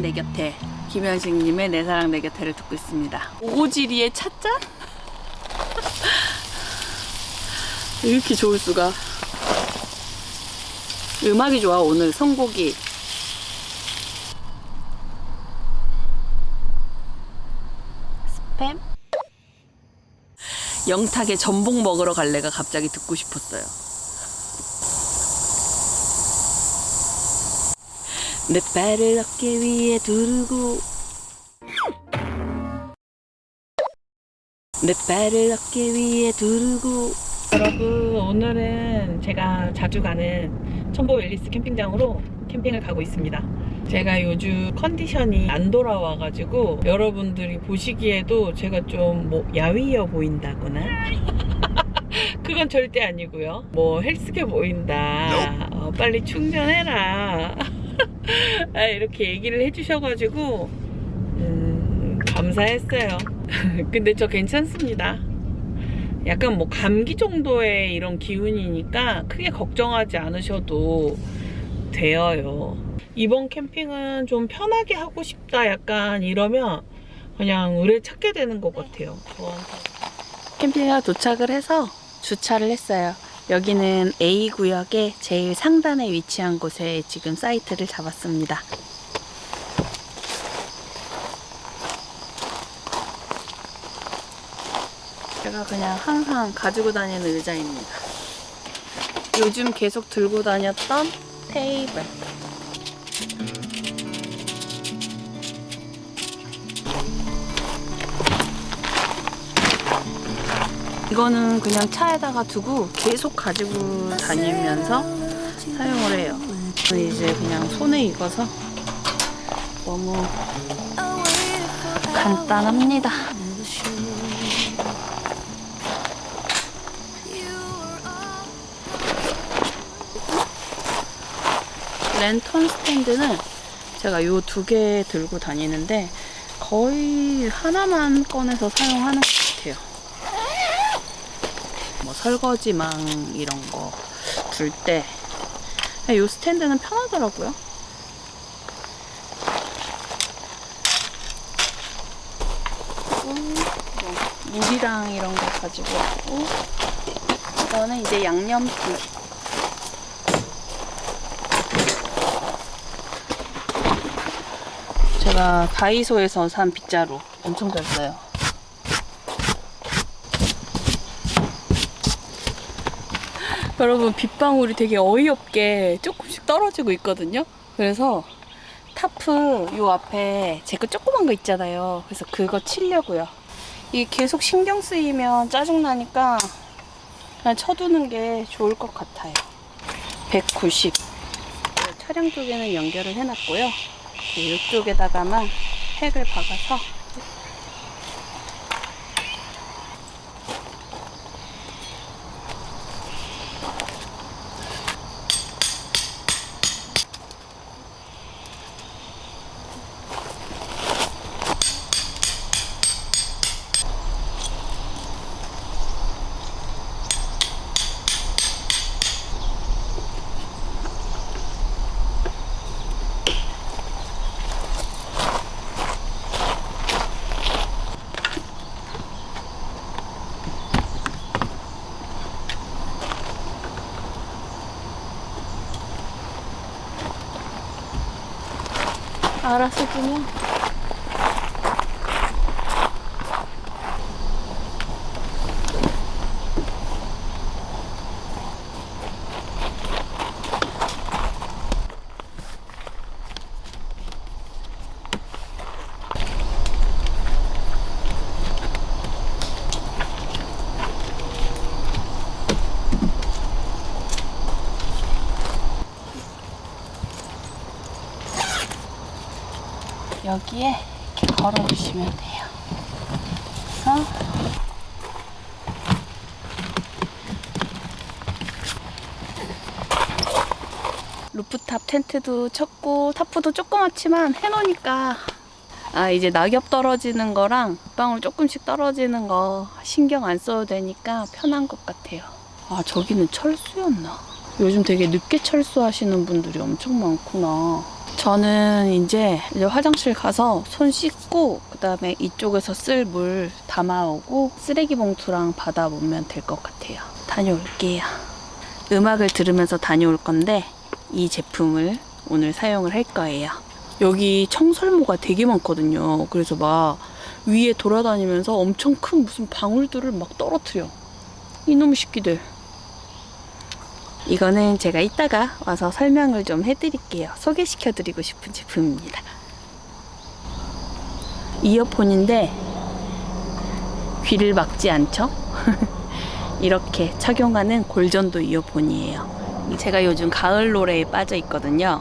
내 곁에 김현식님의 내 사랑 내 곁에를 듣고 있습니다. 오지리의 찻잔? 이렇게 좋을 수가. 음악이 좋아 오늘 선곡이. 스팸? 영탁의 전복 먹으러 갈래가 갑자기 듣고 싶었어요. 내 발을 어깨 위에 두르고. 내 발을 어깨 위에 두르고. 여러분 오늘은 제가 자주 가는 첨보 웰리스 캠핑장으로 캠핑을 가고 있습니다. 제가 요즘 컨디션이 안 돌아와 가지고 여러분들이 보시기에도 제가 좀 뭐 야위어 보인다거나? 그건 절대 아니고요. 뭐 헬스케 보인다. 어, 빨리 충전해라 아, 이렇게 얘기를 해주셔가지고 음, 감사했어요. 근데 저 괜찮습니다. 약간 뭐 감기 정도의 이런 기운이니까 크게 걱정하지 않으셔도 돼요. 이번 캠핑은 좀 편하게 하고 싶다 약간 이러면 그냥 의뢰 찾게 되는 것 같아요. 캠핑에 도착을 해서 주차를 했어요. 여기는 A구역의 제일 상단에 위치한 곳에 지금 사이트를 잡았습니다. 제가 그냥 항상 가지고 다니는 의자입니다. 요즘 계속 들고 다녔던 테이블. 이거는 그냥 차에다가 두고 계속 가지고 다니면서 사용을 해요. 이제 그냥 손에 익어서 너무 간단합니다. 랜턴 스탠드는 제가 요 두 개 들고 다니는데 거의 하나만 꺼내서 사용하는 설거지망 이런 거 둘 때 이 스탠드는 편하더라고요. 물이랑 이런 거 가지고 왔고 이거는 이제 양념기 제가 다이소에서 산 빗자루 엄청 잘 써요. 여러분 빗방울이 되게 어이없게 조금씩 떨어지고 있거든요. 그래서 타프 요 앞에 제 거 조그만 거 있잖아요. 그래서 그거 치려고요. 이게 계속 신경 쓰이면 짜증나니까 그냥 쳐두는 게 좋을 것 같아요. 190. 차량 쪽에는 연결을 해놨고요. 이쪽에다가만 팩을 박아서 그냥 여기에 이렇게 걸어주시면 돼요. 그래서 루프탑 텐트도 쳤고 타프도 조그맣지만 해놓으니까 아 이제 낙엽 떨어지는 거랑 방울 조금씩 떨어지는 거 신경 안 써도 되니까 편한 것 같아요. 아 저기는 철수였나? 요즘 되게 늦게 철수하시는 분들이 엄청 많구나. 저는 이제, 이제 화장실 가서 손 씻고 그다음에 이쪽에서 쓸 물 담아오고 쓰레기 봉투랑 받아오면 될 것 같아요. 다녀올게요. 음악을 들으면서 다녀올 건데 이 제품을 오늘 사용을 할 거예요. 여기 청설모가 되게 많거든요. 그래서 막 위에 돌아다니면서 엄청 큰 무슨 방울들을 막 떨어뜨려. 이놈의 새끼들. 이거는 제가 이따가 와서 설명을 좀 해드릴게요. 소개시켜 드리고 싶은 제품입니다. 이어폰인데 귀를 막지 않죠? 이렇게 착용하는 골전도 이어폰이에요. 제가 요즘 가을 노래에 빠져 있거든요.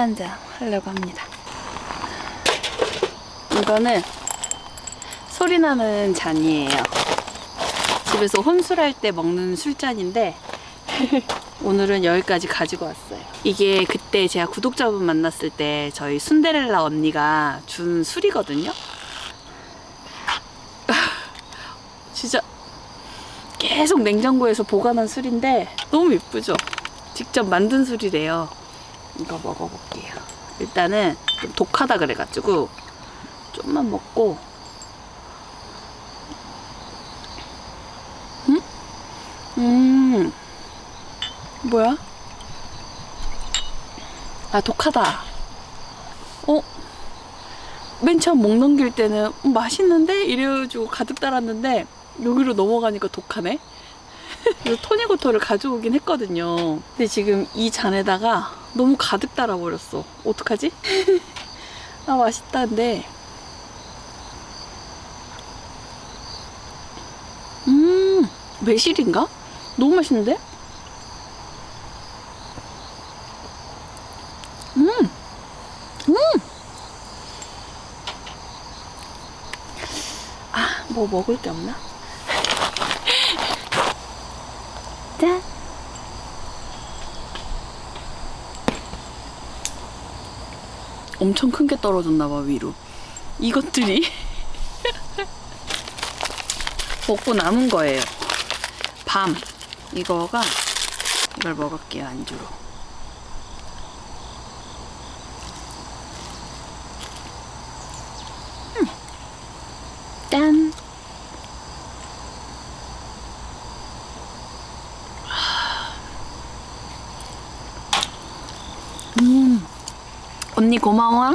술 한잔 하려고 합니다. 이거는 소리 나는 잔이에요. 집에서 혼술할 때 먹는 술잔인데 오늘은 여기까지 가지고 왔어요. 이게 그때 제가 구독자분 만났을 때 저희 순데렐라 언니가 준 술이거든요. 진짜 계속 냉장고에서 보관한 술인데 너무 예쁘죠? 직접 만든 술이래요. 이거 먹어볼게요. 일단은 좀 독하다 그래가지고 좀만 먹고 음? 음 뭐야? 아 독하다 어? 맨 처음 목 넘길 때는 음, 맛있는데? 이래가지고 가득 따랐는데 여기로 넘어가니까 독하네 토닉워터를 가져오긴 했거든요 근데 지금 이 잔에다가 너무 가득 따라버렸어 어떡하지? 아 맛있다는데 음, 매실인가? 너무 맛있는데? 음, 음. 아, 뭐 먹을 게 없나? 짠. 엄청 큰 게 떨어졌나 봐 위로. 이것들이 먹고 남은 거예요. 밤 이거가 이걸 먹을게요 안주로. 음. 짠. 음. 언니 고마워.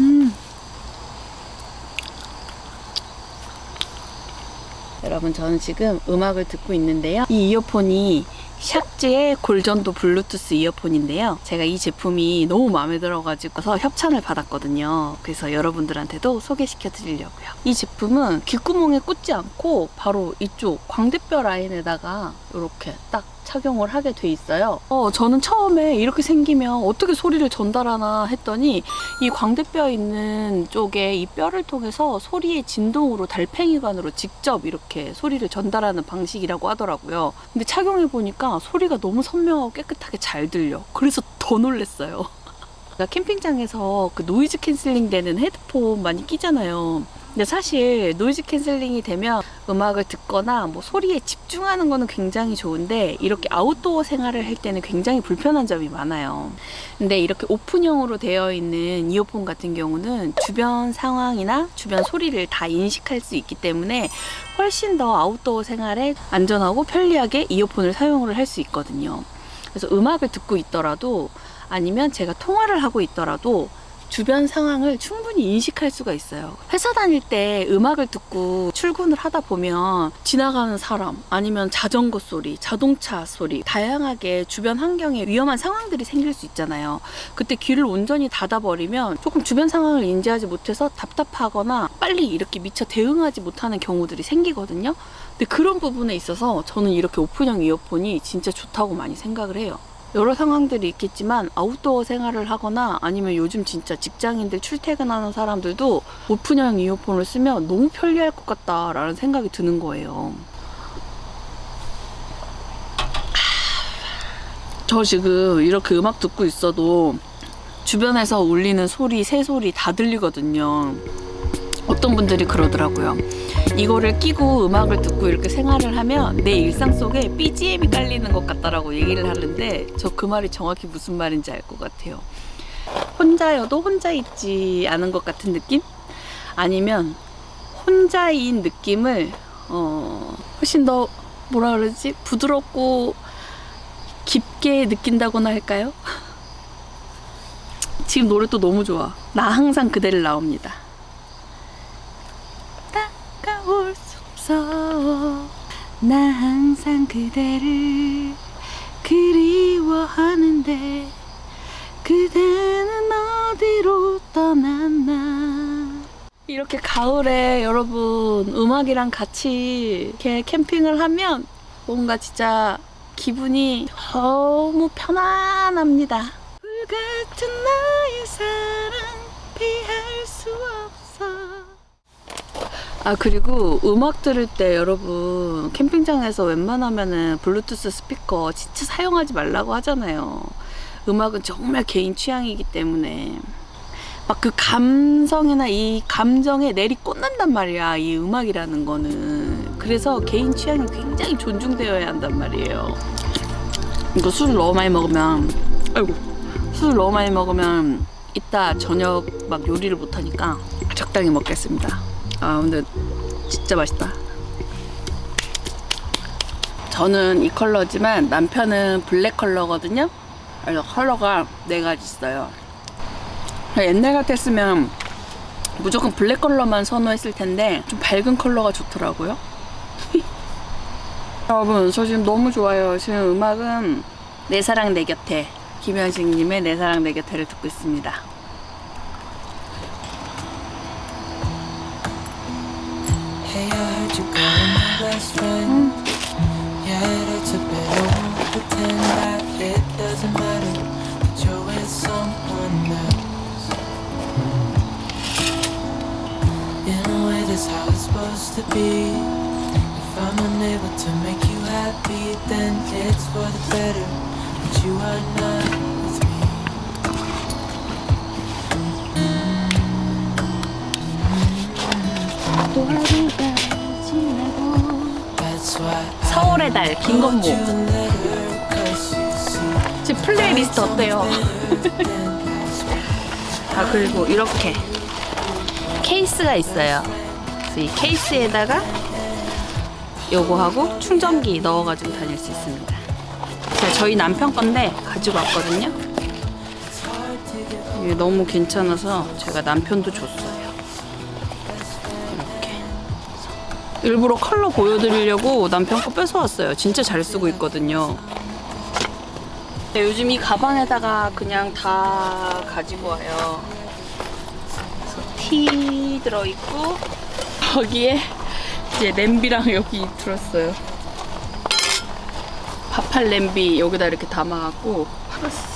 음. 여러분 저는 지금 음악을 듣고 있는데요. 이 이어폰이 샥즈의 골전도 블루투스 이어폰인데요. 제가 이 제품이 너무 마음에 들어가지고서 협찬을 받았거든요. 그래서 여러분들한테도 소개시켜 드리려고요. 이 제품은 귓구멍에 꽂지 않고 바로 이쪽 광대뼈 라인에다가 이렇게 딱 착용을 하게 돼 있어요. 어, 저는 처음에 이렇게 생기면 어떻게 소리를 전달하나 했더니 이 광대뼈 있는 쪽에 이 뼈를 통해서 소리의 진동으로 달팽이관으로 직접 이렇게 소리를 전달하는 방식이라고 하더라고요. 근데 착용해 보니까 소리가 너무 선명하고 깨끗하게 잘 들려. 그래서 더 놀랬어요. 캠핑장에서 그 noise cancelling 되는 헤드폰 많이 끼잖아요. 근데 사실 noise cancelling이 되면 음악을 듣거나 뭐 소리에 집중하는 거는 굉장히 좋은데 이렇게 아웃도어 생활을 할 때는 굉장히 불편한 점이 많아요. 근데 이렇게 오픈형으로 되어 있는 이어폰 같은 경우는 주변 상황이나 주변 소리를 다 인식할 수 있기 때문에 훨씬 더 아웃도어 생활에 안전하고 편리하게 이어폰을 사용을 할 수 있거든요. 그래서 음악을 듣고 있더라도 아니면 제가 통화를 하고 있더라도 주변 상황을 충분히 인식할 수가 있어요. 회사 다닐 때 음악을 듣고 출근을 하다 보면 지나가는 사람 아니면 자전거 소리, 자동차 소리 다양하게 주변 환경에 위험한 상황들이 생길 수 있잖아요. 그때 귀를 온전히 닫아버리면 조금 주변 상황을 인지하지 못해서 답답하거나 빨리 이렇게 미처 대응하지 못하는 경우들이 생기거든요. 근데 그런 부분에 있어서 저는 이렇게 오픈형 이어폰이 진짜 좋다고 많이 생각을 해요. 여러 상황들이 있겠지만 아웃도어 생활을 하거나 아니면 요즘 진짜 직장인들 출퇴근하는 사람들도 오픈형 이어폰을 쓰면 너무 편리할 것 같다라는 생각이 드는 거예요. 저 지금 이렇게 음악 듣고 있어도 주변에서 울리는 소리, 새소리 다 들리거든요. 어떤 분들이 그러더라고요. 이거를 끼고 음악을 듣고 이렇게 생활을 하면 내 일상 속에 BGM이 깔리는 것 같다라고 얘기를 하는데 저 그 말이 정확히 무슨 말인지 알 것 같아요. 혼자여도 혼자 있지 않은 것 같은 느낌? 아니면 혼자인 느낌을 어, 훨씬 더 뭐라 그러지? 부드럽고 깊게 느낀다고나 할까요? 지금 노래 또 너무 좋아. 나 항상 그대를 나옵니다. 다가올 수 없어. 나 항상 그대를 그리워하는데 그대는 어디로 떠났나. 이렇게 가을에 여러분 음악이랑 같이 이렇게 캠핑을 하면 뭔가 진짜 기분이 너무 편안합니다. 불같은 나의 사랑 피할 수 없어. 아 그리고 음악 들을 때 여러분 캠핑장에서 웬만하면은 블루투스 스피커 진짜 사용하지 말라고 하잖아요. 음악은 정말 개인 취향이기 때문에 막 그 감성이나 이 감정에 내리 꽂는단 말이야 이 음악이라는 거는 그래서 개인 취향이 굉장히 존중되어야 한단 말이에요. 이거 술을 너무 많이 먹으면 아이고 술을 너무 많이 먹으면 이따 저녁 막 요리를 못하니까 적당히 먹겠습니다. 아 근데 진짜 맛있다. 저는 이 컬러지만 남편은 블랙 컬러거든요. 그래서 컬러가 네 가지 있어요. 옛날 같았으면 무조건 블랙 컬러만 선호했을 텐데 좀 밝은 컬러가 좋더라고요. 여러분 저 지금 너무 좋아요. 지금 음악은 내 사랑 내 곁에 김현식님의 내 사랑 내 곁에를 듣고 있습니다. Hey, I heard you calling my best friend. Hmm? Yeah, that's a bit over. Pretend that it doesn't matter that you're with someone else. In a way, that's how it's supposed to be. If I'm unable to make you happy, then it's for the better. But you are not 서울의 달 김건모. 지금 플레이리스트 어때요? 아 그리고 이렇게 케이스가 있어요. 그래서 이 케이스에다가 요거하고 충전기 넣어가지고 다닐 수 있습니다. 제가 저희 남편 건데 가지고 왔거든요. 이게 너무 괜찮아서 제가 남편도 줬어요. 일부러 컬러 보여드리려고 남편 거 뺏어왔어요. 진짜 잘 쓰고 있거든요. 네, 요즘 이 가방에다가 그냥 다 가지고 와요. 티 들어있고 거기에 이제 냄비랑 여기 들었어요. 밥할 냄비 여기다 이렇게 담아갖고 팔았어. 에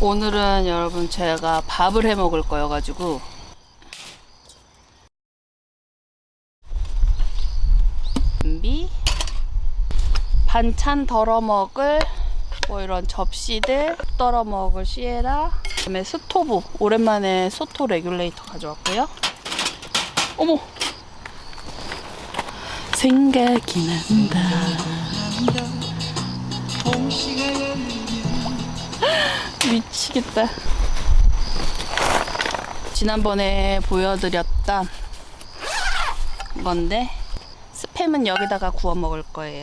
오늘은 여러분 제가 밥을 해 먹을 거여 가지고. 준비. 반찬 덜어 먹을 뭐 이런 접시들 덜어 먹을 sierra. 그다음에 스토브. 오랜만에 소토 레귤레이터 가져왔고요. 어머! 생각이 난다 미치겠다 지난번에 보여드렸던 건데 스팸은 여기다가 구워 먹을 거예요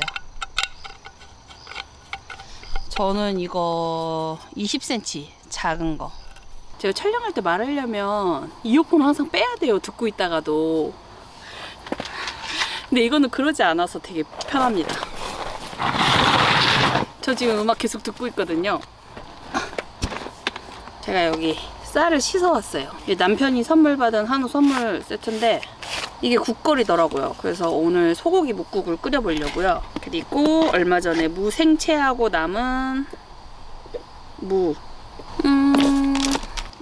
저는 이거 20cm 작은 거. 제가 촬영할 때 말하려면 이어폰 항상 빼야 돼요. 듣고 있다가도. 근데 이거는 그러지 않아서 되게 편합니다. 저 지금 음악 계속 듣고 있거든요. 제가 여기 쌀을 씻어 왔어요. 이게 남편이 선물 받은 한우 선물 세트인데 이게 국거리더라고요. 그래서 오늘 소고기 묵국을 끓여보려고요. 그리고 얼마 전에 무 생채하고 남은 무. 음,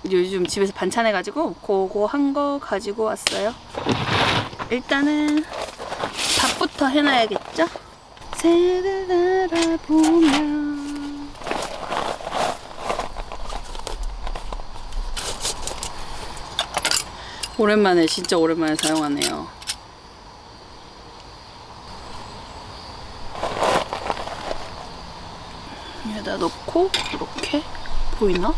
요즘 집에서 반찬 해가지고 그거 한 거 가지고 왔어요. 일단은 밥부터 해놔야겠죠? 새를 날아보면 오랜만에 진짜 오랜만에 사용하네요. 여기다 넣고 이렇게 보이나?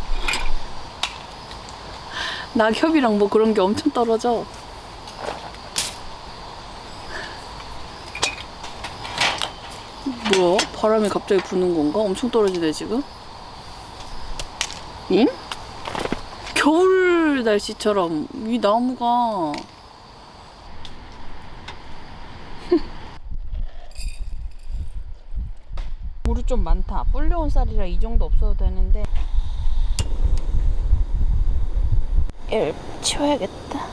낙엽이랑 뭐 그런 게 엄청 떨어져. 뭐야? 바람이 갑자기 부는 건가? 엄청 떨어지네 지금. 응? 날씨처럼 이 나무가 물이 좀 많다. 불려온 쌀이라 이 정도 없어도 되는데 얘를 치워야겠다.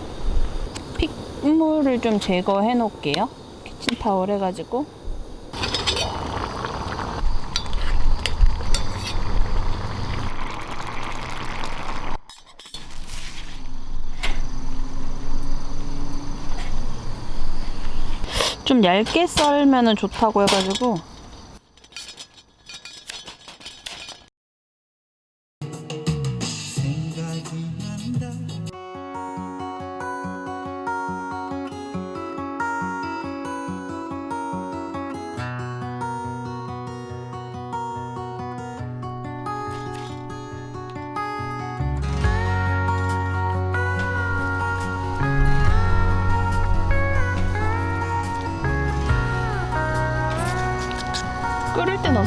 핏물을 좀 제거해 놓을게요. 키친타월 해가지고 좀 얇게 썰면 좋다고 해가지고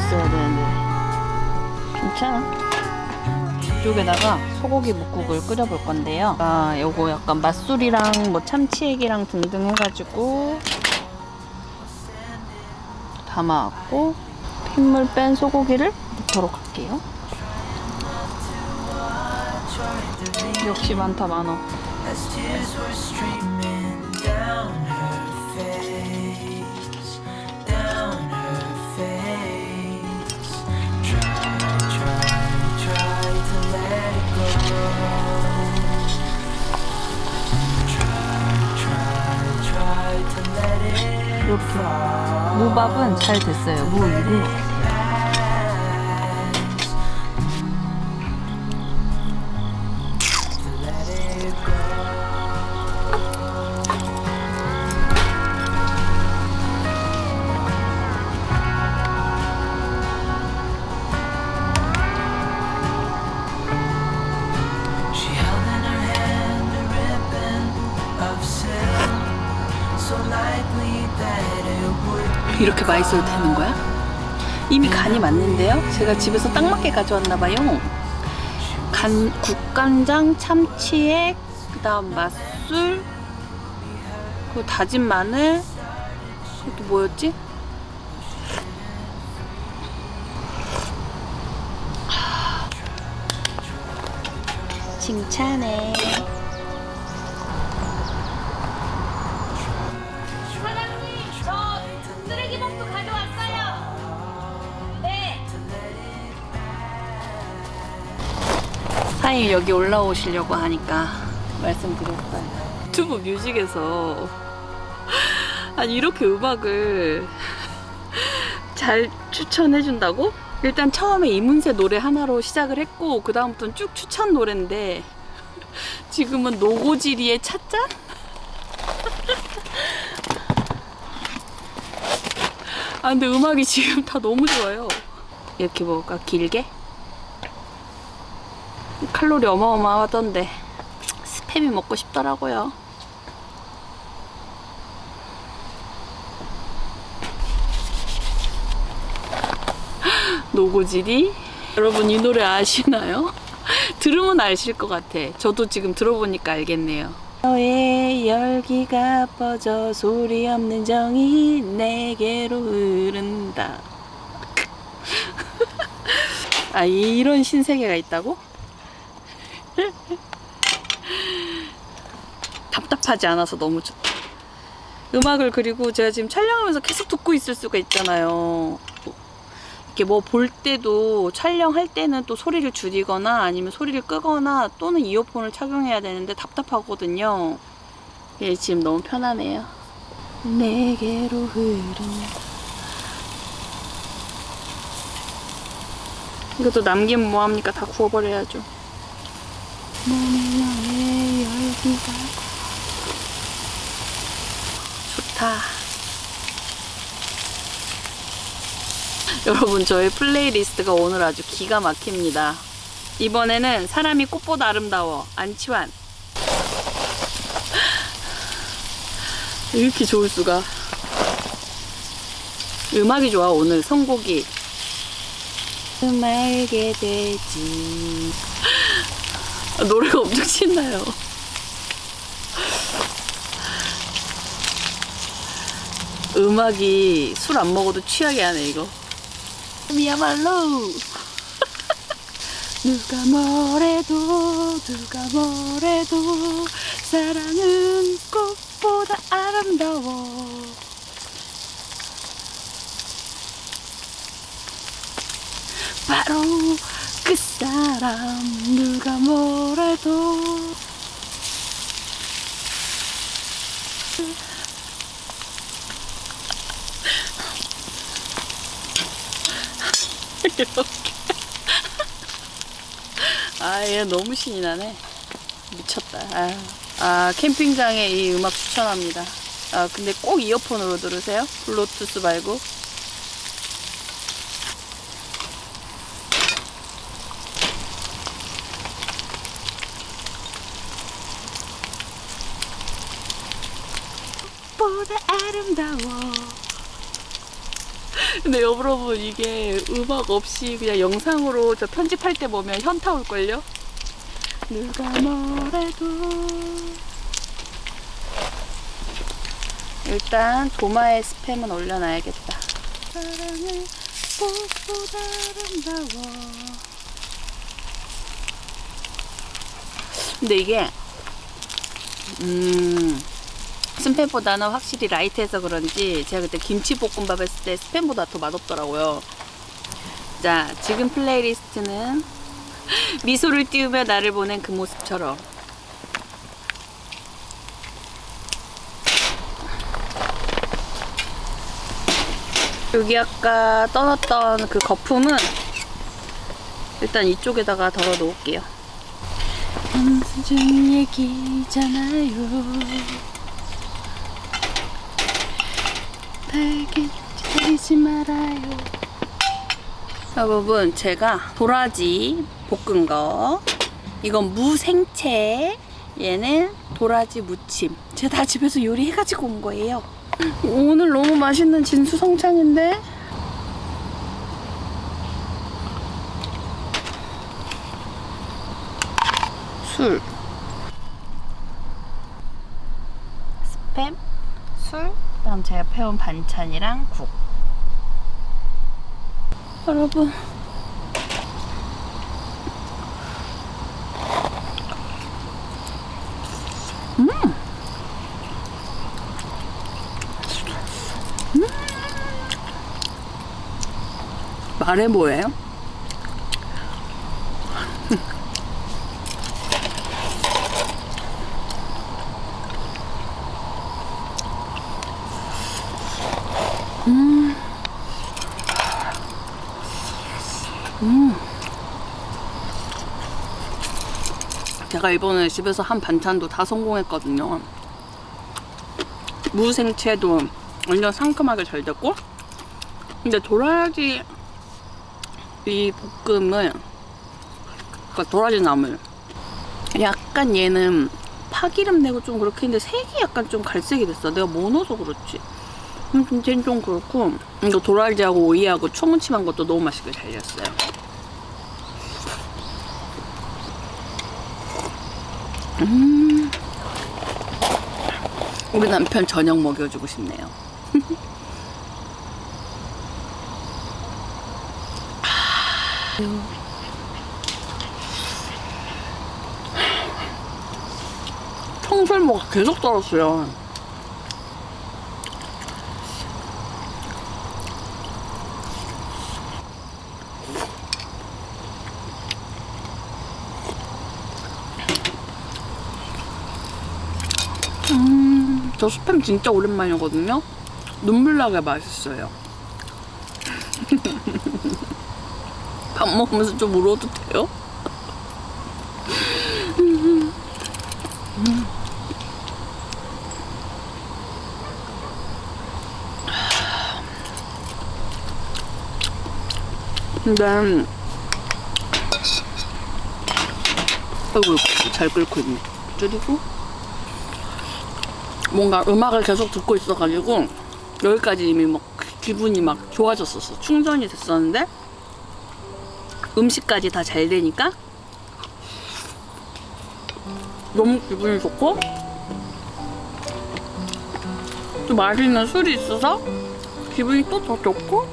넣었어야 되는데. 괜찮아. 이쪽에다가 소고기 묵국을 끓여볼 건데요. 아 요거 약간 맛술이랑 뭐 참치액이랑 등등 해가지고 담아왔고 핏물 뺀 소고기를 넣도록 할게요. 역시 많다 많어 이렇게. 무밥은 잘 됐어요. 무 익은 있어도 되는 거야? 이미 간이 맞는데요? 제가 집에서 딱 맞게 가져왔나 봐요. 간, 국간장, 참치액, 그 다음 맛술, 그 다진 마늘, 또 뭐였지? 하. 칭찬해. 사장님 여기 올라오시려고 하니까 말씀드렸어요. 유튜브 뮤직에서 아니 이렇게 음악을 잘 추천해 준다고? 일단 처음에 이문세 노래 하나로 시작을 했고 그 다음부터는 쭉 추천 노래인데 지금은 노고지리의 찻잔? 아 근데 음악이 지금 다 너무 좋아요. 이렇게 먹을까? 길게? 칼로리 어마어마하던데 스팸이 먹고 싶더라고요. 노고지리? 여러분 이 노래 아시나요? 들으면 아실 것 같아. 저도 지금 들어보니까 알겠네요. 너의 열기가 뻗어 소리 없는 정이 내게로 흐른다. 아 이런 신세계가 있다고? 답답하지 않아서 너무 좋다. 음악을 그리고 제가 지금 촬영하면서 계속 듣고 있을 수가 있잖아요. 이렇게 뭐 볼 때도 촬영할 때는 또 소리를 줄이거나 아니면 소리를 끄거나 또는 이어폰을 착용해야 되는데 답답하거든요. 예, 지금 너무 편하네요. 내게로 흐른다. 이것도 남기면 뭐합니까? 다 구워버려야죠. 몸에 너의 열기가 좋다. 여러분 저의 플레이리스트가 오늘 아주 기가 막힙니다. 이번에는 사람이 꽃보다 아름다워 안치환. 이렇게 좋을 수가. 음악이 좋아 오늘 선곡이. 말게 되지. 아, 노래가 엄청 신나요. 음악이 술 안 먹어도 취하게 하네 이거. 미야말로 누가 뭐래도 누가 뭐래도 사랑은 꽃보다 아름다워 바로 그 사람 누가 뭐래도. 이렇게. 아얘 너무 신이 나네. 미쳤다. 아, 아 캠핑장에 이 음악 추천합니다. 아 근데 꼭 이어폰으로 들으세요. 블루투스 말고 보다 아름다워 근데 여러분 이게 음악 없이 그냥 영상으로 저 편집할 때 보면 현타 올걸요? 누가 뭐래도. 일단 도마에 스팸은 올려놔야겠다. 사랑을 꽃보다 아름다워. 근데 이게 음 스팸보다는 확실히 라이트해서 그런지 제가 그때 김치볶음밥 했을 때 스팸보다 더 맛없더라고요. 자, 지금 playlist는 미소를 띄우며 나를 보낸 그 모습처럼 여기 아까 떠났던 그 거품은 일단 이쪽에다가 덜어 놓을게요. 달게 기다리지 말아요. 여러분, 제가 도라지 볶은 거. 이건 무생채. 얘는 도라지 무침. 제가 다 집에서 요리해가지고 온 거예요. 오늘 너무 맛있는 진수성찬인데? 술. 스팸, 술, 그다음 제가 패온 반찬이랑 국. 여러분. 음. 음. 말해 뭐예요? 제가 이번에 집에서 한 반찬도 다 성공했거든요. 무생채도 완전 상큼하게 잘 됐고, 근데 도라지 이 볶음을, 그러니까 도라지 나물, 약간 얘는 파기름 내고 좀 그렇게 했는데 색이 약간 좀 갈색이 됐어. 내가 뭐 넣어서 그렇지. 음, 좀, 쟤는 좀 그렇고, 이거 도라지하고 오이하고 초무침한 것도 너무 맛있게 잘 됐어요. 음. 우리 남편 저녁 먹여주고 싶네요. 청설모가 계속 떨었어요. 저 스팸 진짜 오랜만이거든요. 눈물 나게 맛있어요. 밥 먹으면서 좀 울어도 돼요? 근데 아이고 잘 끓고 있네. 줄이고 뭔가 음악을 계속 듣고 있어가지고 여기까지 이미 막 기분이 막 좋아졌었어. 충전이 됐었는데 음식까지 다 잘 되니까 너무 기분이 좋고 또 맛있는 술이 있어서 기분이 또 더 좋고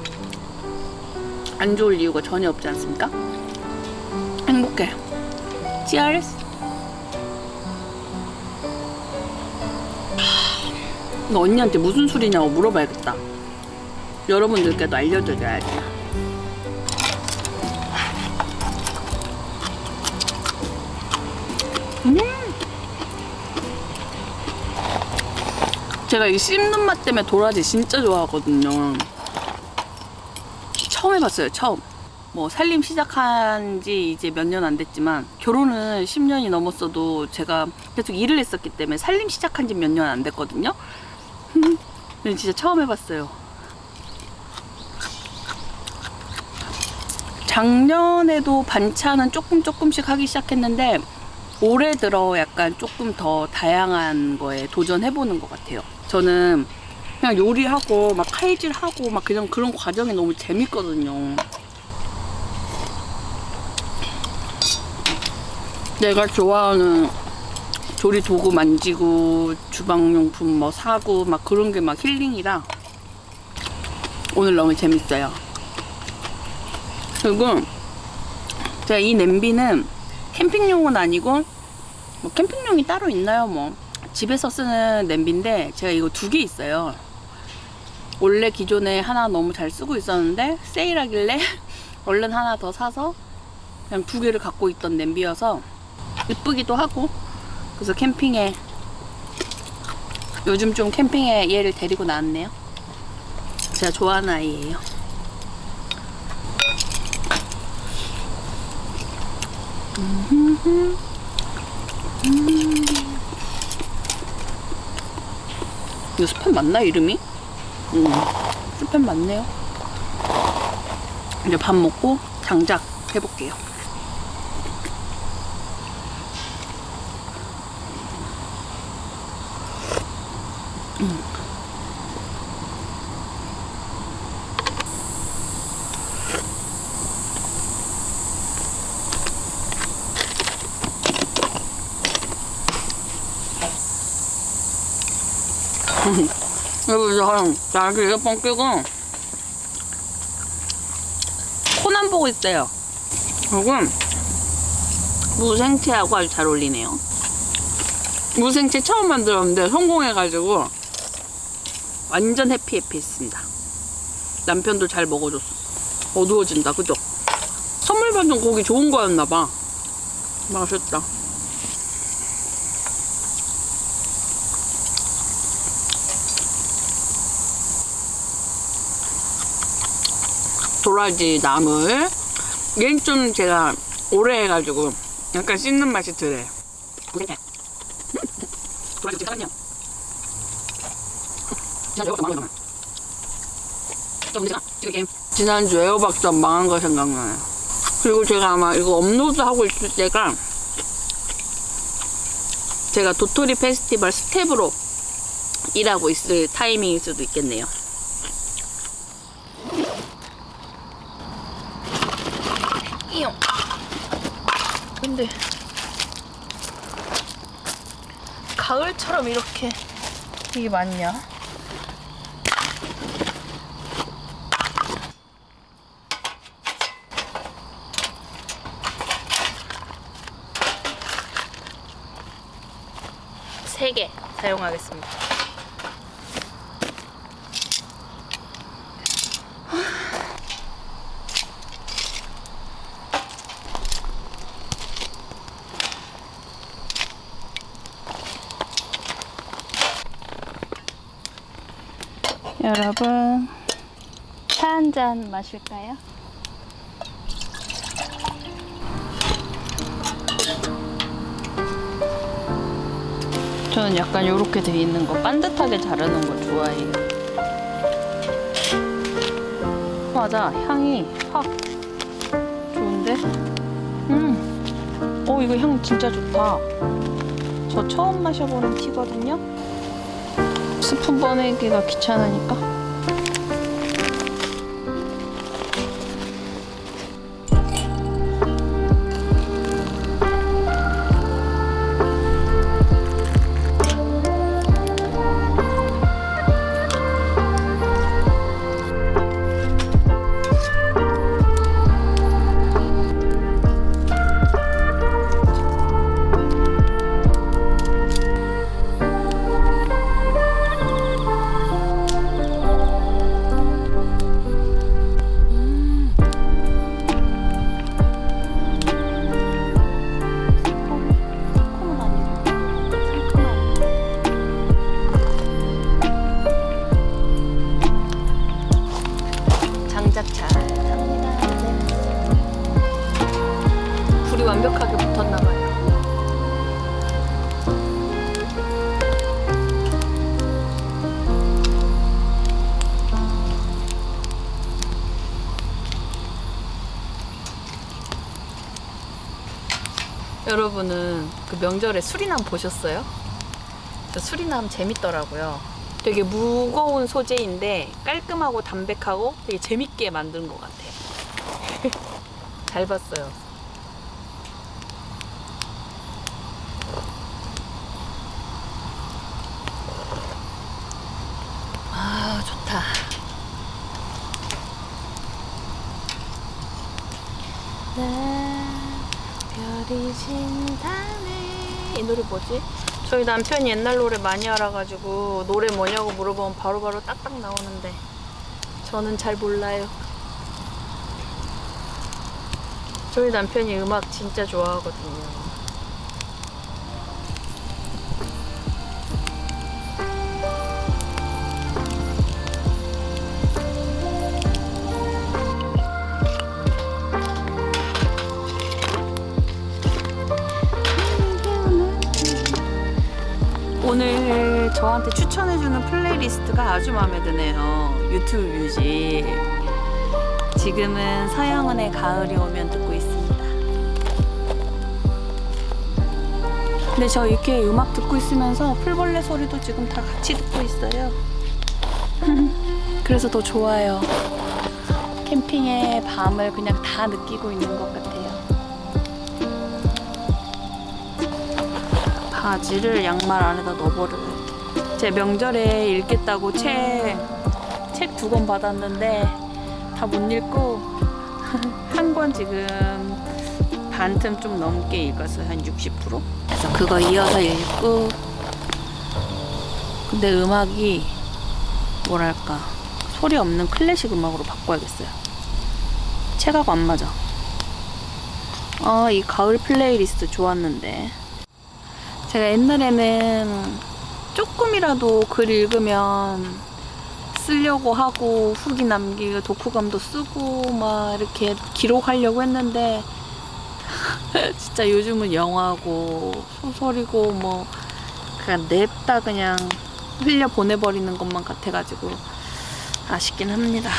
안 좋을 이유가 전혀 없지 않습니까? 행복해. Cheers. 이거 언니한테 무슨 술이냐고 물어봐야겠다. 여러분들께도 알려드려야지. 음! 제가 이 씹는 맛 때문에 도라지 진짜 좋아하거든요. 처음 해봤어요, 처음. 뭐 살림 시작한 지 이제 몇 년 안 됐지만 결혼은 10년이 넘었어도 제가 계속 일을 했었기 때문에 살림 시작한 지 몇 년 안 됐거든요. 근데 진짜 처음 해봤어요. 작년에도 반찬은 조금 조금씩 하기 시작했는데 올해 들어 약간 조금 더 다양한 거에 도전해보는 것 같아요. 저는 그냥 요리하고 막 칼질하고 막 그냥 그런 과정이 너무 재밌거든요. 내가 좋아하는 조리 도구 만지고 주방용품 뭐 사고 막 그런 게 막 힐링이라 오늘 너무 재밌어요. 그리고 제가 이 냄비는 캠핑용은 아니고 뭐 캠핑용이 따로 있나요 뭐 집에서 쓰는 냄비인데 제가 이거 두 개 있어요. 원래 기존에 하나 너무 잘 쓰고 있었는데 세일하길래 얼른 하나 더 사서 그냥 두 개를 갖고 있던 냄비여서 이쁘기도 하고 그래서 캠핑에 요즘 좀 캠핑에 얘를 데리고 나왔네요. 제가 좋아하는 아이예요. 음. 이거 스팸 맞나 이름이? 음, 스팸 맞네요. 이제 밥 먹고 장작 해볼게요. 여기서 자기 이어폰 끼고 코난 보고 있어요. 조금 무생채하고 아주 잘 어울리네요. 무생채 처음 만들었는데 성공해가지고 완전 해피 해피 했습니다. 남편도 잘 먹어줬어. 어두워진다, 그죠? 선물 받은 고기 좋은 거였나봐. 맛있다. 도라지 나물 얘는 좀 제가 오래 해가지고 약간 씹는 맛이 덜해. 지난주 에어박사 망한 거 생각나요. 그리고 제가 아마 이거 업로드 하고 있을 때가 제가 도토리 페스티벌 스태프로 일하고 있을 타이밍일 수도 있겠네요. 이용. 근데 가을처럼 이렇게 이게 맞냐? 세 개 사용하겠습니다. 여러분, 차 한 잔 마실까요? 저는 약간 이렇게 돼 있는 거 반듯하게 자르는 거 좋아해요. 맞아, 향이 확 좋은데? 음, 오 이거 향 진짜 좋다. 저 처음 마셔보는 티거든요. 스푼 꺼내기가 귀찮으니까. 네. 불이 완벽하게 붙었나 봐요. 여러분은 그 명절에 수리남 보셨어요? 저 수리남 재밌더라고요. 되게 무거운 소재인데 깔끔하고 담백하고 되게 재밌게 만든 것 같아요. 잘 봤어요. 아, 좋다. 별이 진다네 이 노래 뭐지? 저희 남편이 옛날 노래 많이 알아가지고 노래 뭐냐고 물어보면 바로바로 딱딱 나오는데 저는 잘 몰라요 저희 남편이 음악 진짜 좋아하거든요 저한테 추천해주는 playlist가 아주 마음에 드네요. 유튜브 뮤직. 지금은 서영은의 가을이 오면 듣고 있습니다. 근데 저 이렇게 음악 듣고 있으면서 풀벌레 소리도 지금 다 같이 듣고 있어요. 그래서 더 좋아요. 캠핑의 밤을 그냥 다 느끼고 있는 것 같아요. 바지를 양말 안에다 넣어버려요. 제 명절에 읽겠다고 책, 책 두 권 받았는데 다 못 읽고 한 권 지금 반틈 좀 넘게 읽었어요. 한 60%? 그래서 그거 이어서 읽고 근데 음악이 뭐랄까 소리 없는 클래식 음악으로 바꿔야겠어요. 책하고 안 맞아. 아, 이 가을 플레이리스트 좋았는데. 제가 옛날에는 조금이라도 글 읽으면 쓰려고 하고 후기 남기고 독후감도 쓰고 막 이렇게 기록하려고 했는데 진짜 요즘은 영화고 소설이고 뭐 그냥 냅다 그냥 흘려 보내버리는 것만 같아가지고 아쉽긴 합니다.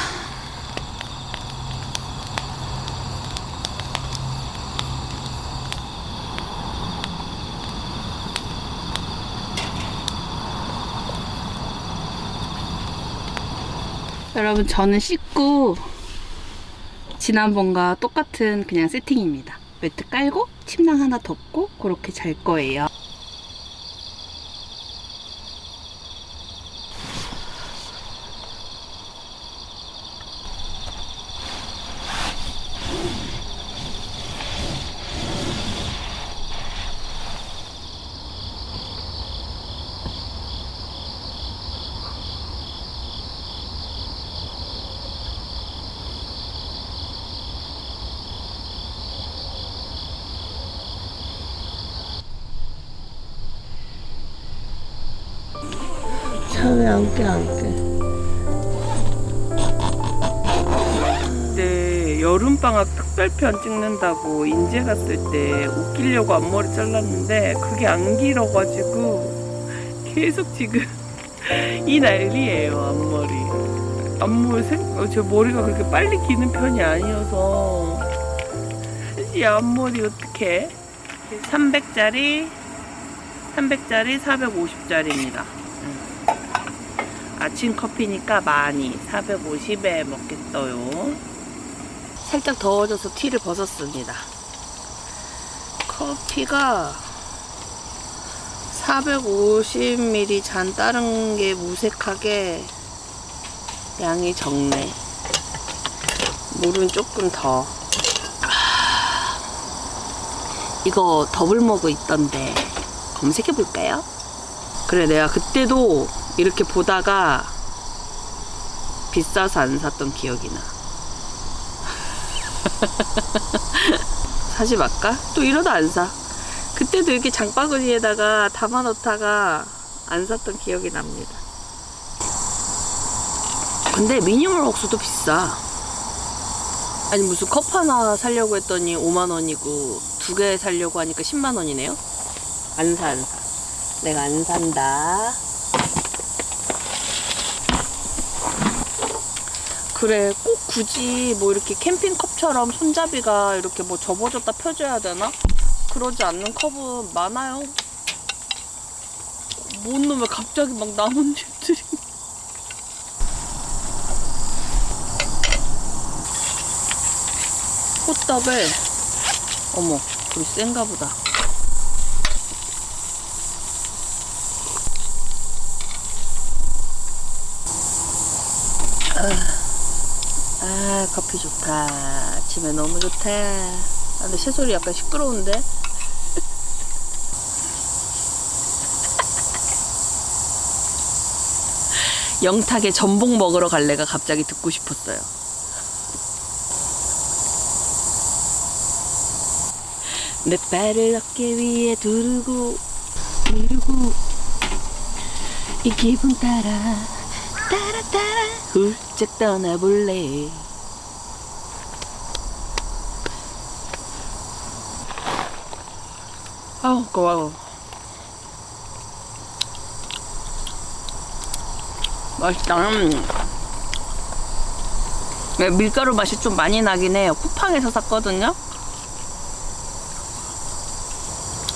여러분 저는 씻고 지난번과 똑같은 그냥 세팅입니다. 매트 깔고 침낭 하나 덮고 그렇게 잘 거예요. 편 찍는다고 인제 갔을 때 웃기려고 앞머리 잘랐는데 그게 안 길어가지고 계속 지금 이 난리예요 앞머리. 앞머리 생, 어, 제 머리가 그렇게 빨리 기는 편이 아니어서 이 앞머리 어떻게? 300짜리, 300짜리, 450짜리입니다. 아침 커피니까 많이 450에 먹겠어요. 살짝 더워져서 티를 벗었습니다. 커피가 450ml 잔 다른 게 무색하게 양이 적네. 물은 조금 더. 아, 이거 더블 머그 있던데 검색해 볼까요? 그래 내가 그때도 이렇게 보다가 비싸서 안 샀던 기억이 나. 사지 말까? 또 이러다 안 사. 그때도 이렇게 장바구니에다가 담아 놓다가 안 샀던 기억이 납니다. 근데 미니멀 옥수도 비싸. 아니 무슨 컵 하나 사려고 했더니 5만 원이고 두개 사려고 하니까 10만 원이네요. 안 사, 안 사. 내가 안 산다. 그래 꼭 굳이 뭐 이렇게 캠핑컵처럼 손잡이가 이렇게 뭐 접어졌다 펴져야 되나? 그러지 않는 컵은 많아요. 뭔 놈에 갑자기 막 나뭇잎들이. 꽃다발. 어머, 불이 센가 보다. 아 커피 좋다. 아침에 너무 좋다 아, 근데 새소리 약간 시끄러운데? 영탁의 전복 먹으러 갈래가 갑자기 듣고 싶었어요. 내 발을 어깨 위에 두르고 두르고 이 기분 따라 따라 따라 훌쩍 떠나볼래 아우 고마워 맛있다 음. 네, 밀가루 맛이 좀 많이 나긴 해요 쿠팡에서 샀거든요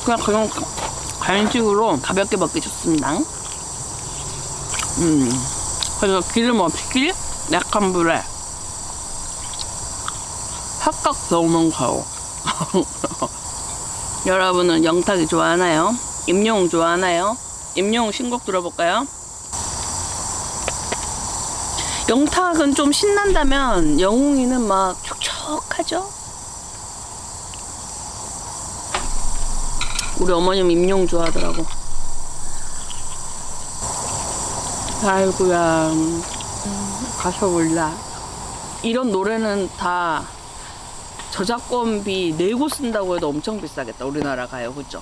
그냥 그냥 간식으로 가볍게 먹기 좋습니다 음. 그래서 기름 없이 약한 불에 확각 넣으면 가요. 여러분은 영탁이 좋아하나요? 임영웅 좋아하나요? 임영웅 신곡 들어볼까요? 영탁은 좀 신난다면 영웅이는 막 촉촉하죠? 우리 어머님 임영웅 좋아하더라고. 아이고야 음, 가서 몰라 이런 노래는 다 저작권비 내고 쓴다고 해도 엄청 비싸겠다 우리나라 가요 그죠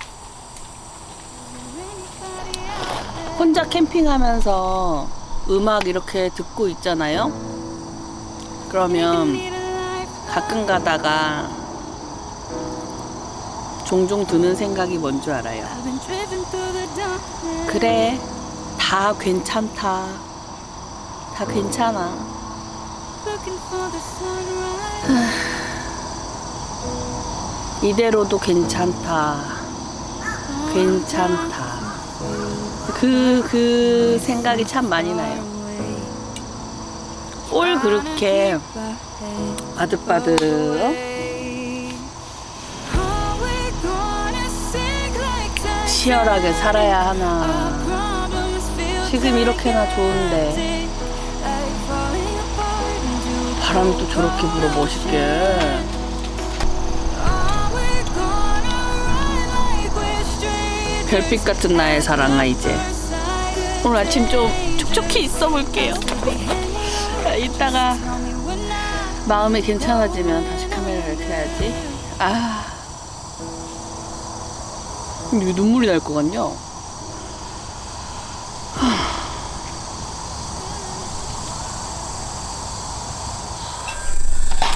혼자 캠핑하면서 음악 이렇게 듣고 있잖아요. 그러면 가끔 가다가 종종 드는 생각이 뭔 줄 알아요? 그래, 다 괜찮다. 다 괜찮아. 이대로도 괜찮다. 괜찮다. 그, 그 생각이 참 많이 나요. 올 그렇게 바득바득 치열하게 살아야 하나. 지금 이렇게나 좋은데 바람도 저렇게 불어 멋있게. 별빛 같은 나의 사랑아 이제 오늘 아침 좀 촉촉히 있어 볼게요. 아, 이따가 마음이 괜찮아지면 다시 카메라를 켜야지. 아, 왜 눈물이 날 것 같냐?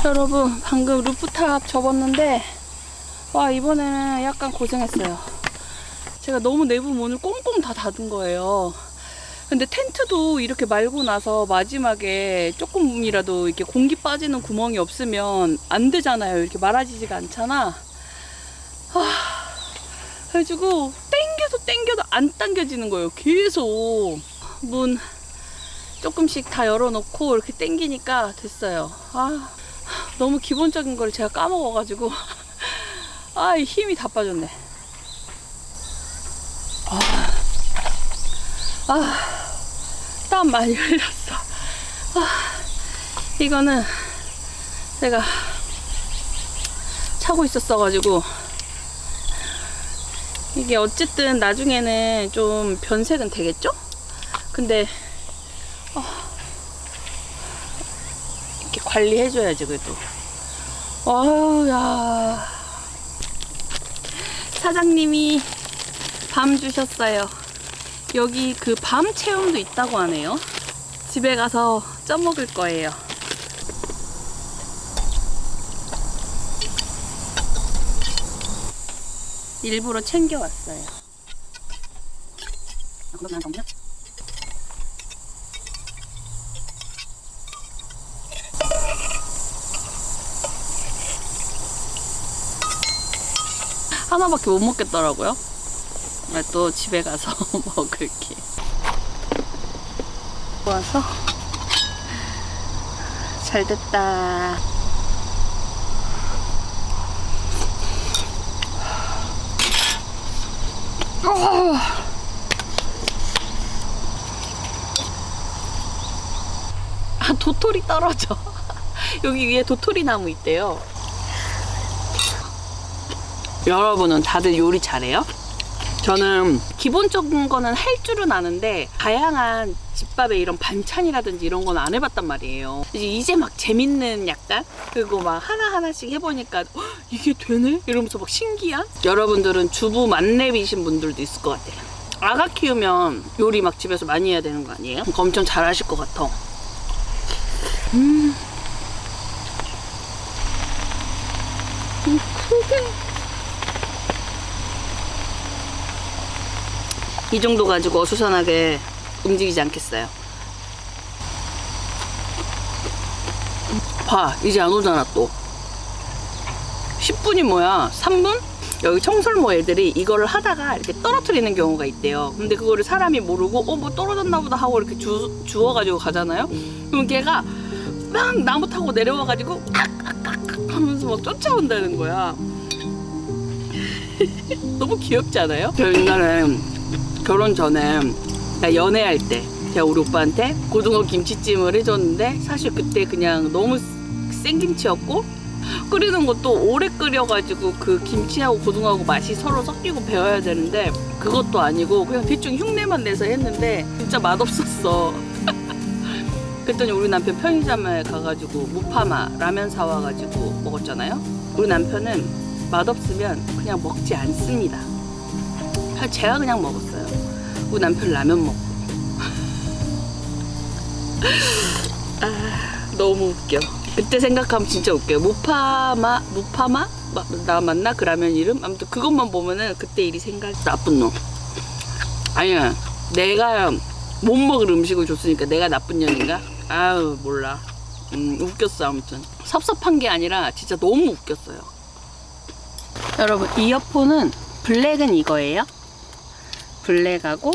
여러분 방금 루프탑 접었는데 와 이번에는 약간 고생했어요. 제가 너무 내부 문을 꽁꽁 다 닫은 거예요. 근데 텐트도 이렇게 말고 나서 마지막에 조금이라도 이렇게 공기 빠지는 구멍이 없으면 안 되잖아요. 이렇게 말아지지가 않잖아. 아, 그래가지고 땡겨도 땡겨도 안 당겨지는 거예요. 계속 문 조금씩 다 열어놓고 이렇게 땡기니까 됐어요. 아, 너무 기본적인 걸 제가 까먹어가지고 아, 이 힘이 다 빠졌네. 아, 땀 많이 흘렸어. 아, 이거는 제가 차고 있었어가지고 이게 어쨌든 나중에는 좀 변색은 되겠죠? 근데 어, 이렇게 관리해줘야지 그래도. 아유 야 사장님이 밤 주셨어요. 여기 그 밤 체험도 있다고 하네요. 집에 가서 쪄먹을 거예요. 일부러 챙겨왔어요. 하나밖에 못 먹겠더라고요. 나또 집에 가서 먹을게. 와서 잘 됐다. 아 도토리 떨어져. 여기 위에 도토리 나무 있대요. 여러분은 다들 요리 잘해요? 저는 기본적인 거는 할 줄은 아는데 다양한 집밥에 이런 반찬이라든지 이런 건 안 해봤단 말이에요. 이제 막 재밌는 약간 그리고 막 하나 하나씩 해보니까 "헉, 이게 되네 이러면서 막 신기한. 여러분들은 주부 만렙이신 분들도 있을 것 같아요. 아가 키우면 요리 막 집에서 많이 해야 되는 거 아니에요? 엄청 잘하실 것 같아. 음. 음, 크게. 이 정도 가지고 어수선하게 움직이지 않겠어요. 봐, 이제 안 오잖아, 또. 10분이 뭐야? 3분? 여기 청설모 애들이 이거를 하다가 이렇게 떨어뜨리는 경우가 있대요. 근데 그거를 사람이 모르고, 어, 뭐 떨어졌나 보다 하고 이렇게 주, 주워가지고 가잖아요? 그럼 걔가 막 나무 타고 내려와가지고, 악 하면서 막 쫓아온다는 거야. 너무 귀엽지 않아요? 저 옛날에 결혼 전에 나 연애할 때 제가 우리 오빠한테 고등어 김치찜을 해줬는데 사실 그때 그냥 너무 생김치였고 끓이는 것도 오래 끓여가지고 그 김치하고 고등어하고 맛이 서로 섞이고 배워야 되는데 그것도 아니고 그냥 대충 흉내만 내서 했는데 진짜 맛없었어. 그랬더니 우리 남편 편의점에 가가지고 무파마 라면 사와가지고 먹었잖아요. 우리 남편은 맛없으면 그냥 먹지 않습니다 제가 그냥 먹었어요 우리 남편 라면 먹고 아, 너무 웃겨. 그때 생각하면 진짜 웃겨요. 무파마, 무파마? 마- 나 맞나? 그 라면 이름? 아무튼 그것만 보면은 그때 일이 생각, 나쁜 놈. 아니야. 내가 못 먹을 음식을 줬으니까 내가 나쁜 년인가? 아유, 몰라. 음, 웃겼어, 아무튼. 섭섭한 게 아니라 진짜 너무 웃겼어요. 여러분, 이어폰은 블랙은 이거예요. 블랙하고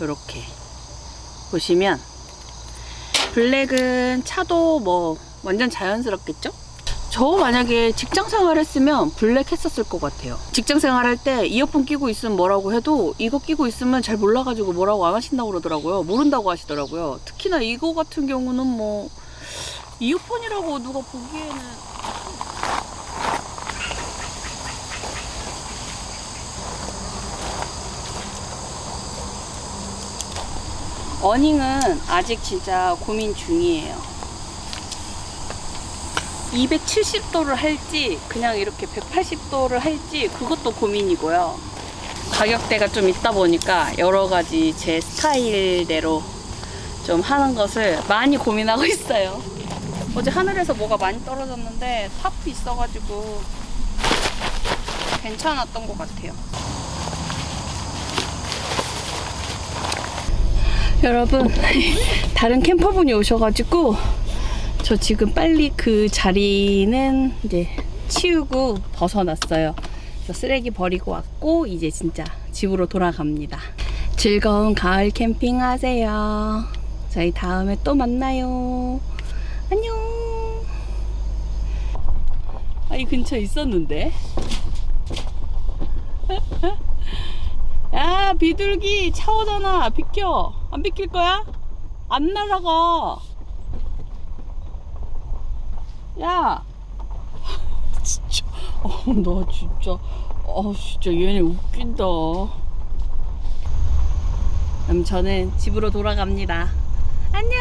이렇게 보시면 블랙은 차도 뭐 완전 자연스럽겠죠? 저 만약에 직장 생활 했으면 블랙 했었을 것 같아요. 직장 생활 할 때 이어폰 끼고 있으면 뭐라고 해도 이거 끼고 있으면 잘 몰라가지고 뭐라고 안 하신다고 그러더라고요. 모른다고 하시더라고요. 특히나 이거 같은 경우는 뭐 이어폰이라고 누가 보기에는 어닝은 아직 진짜 고민 중이에요. 270도를 할지 그냥 이렇게 180도를 할지 그것도 고민이고요. 가격대가 좀 있다 보니까 여러 가지 제 스타일대로 좀 하는 것을 많이 고민하고 있어요. 어제 하늘에서 뭐가 많이 떨어졌는데 타프 있어가지고 괜찮았던 것 같아요. 여러분 다른 캠퍼분이 오셔가지고 저 지금 빨리 그 자리는 이제 치우고 벗어났어요. 그래서 쓰레기 버리고 왔고 이제 진짜 집으로 돌아갑니다. 즐거운 가을 캠핑 하세요. 저희 다음에 또 만나요. 안녕. 아, 이 근처에 있었는데. 야, 비둘기 차 오잖아. 비켜. 안 비킬 거야? 안 날아가. 야. 진짜. 어, 나 진짜. 어, 진짜 얘네 웃긴다. 그럼 저는 집으로 돌아갑니다. 안녕.